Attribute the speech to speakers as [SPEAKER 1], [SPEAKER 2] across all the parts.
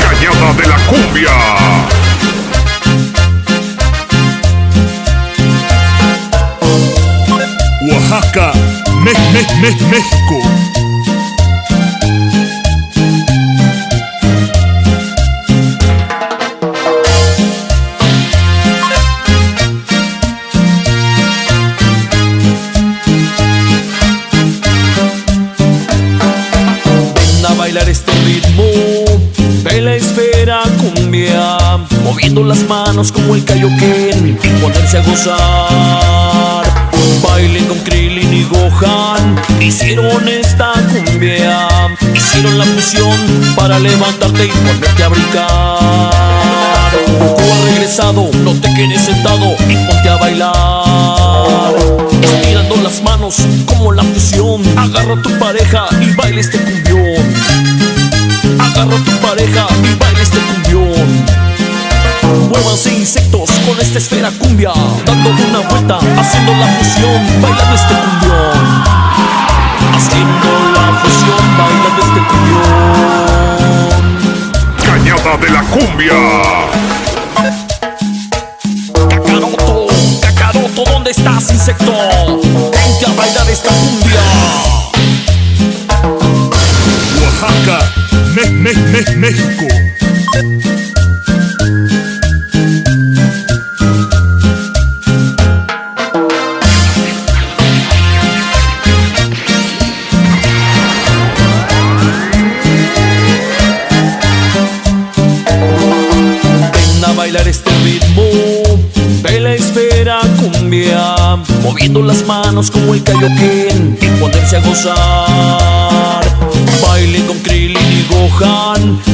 [SPEAKER 1] Cañada de la cumbia. Oaxaca, México.
[SPEAKER 2] Bailar este ritmo de la esfera cumbia, moviendo las manos como el kaioken y ponerse a gozar. Bailen con Krillin y Gohan, hicieron esta cumbia, hicieron la fusión para levantarte y ponerte a brincar. Ha regresado, no te quedes sentado y ponte a bailar. Estirando las manos como la fusión, agarra a tu pareja y baila este cumbión. Pareja baila este cumbión. Muévanse insectos con esta esfera cumbia, dando una vuelta, haciendo la fusión, bailando este cumbión. Haciendo la fusión, bailando este cumbión.
[SPEAKER 1] Cañada de la cumbia. México.
[SPEAKER 2] Ven a bailar este ritmo de la esfera cumbia, moviendo las manos como el kaioken y ponerse a gozar.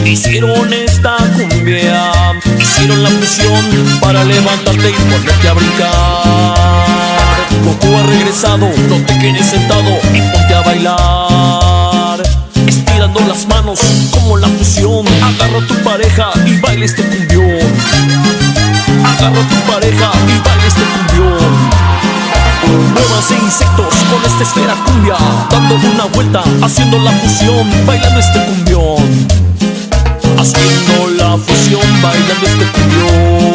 [SPEAKER 2] Hicieron esta cumbia, hicieron la fusión para levantarte y ponerte a brincar. Goku ha regresado, no te quedes sentado y ponte a bailar. Estirando las manos como la fusión Agarra a tu pareja y baila este cumbión Agarra tu pareja y baila Muévanse insectos con esta esfera cumbia Dando una vuelta, haciendo la fusión Bailando este cumbión. Haciendo la fusión, bailando este cumbión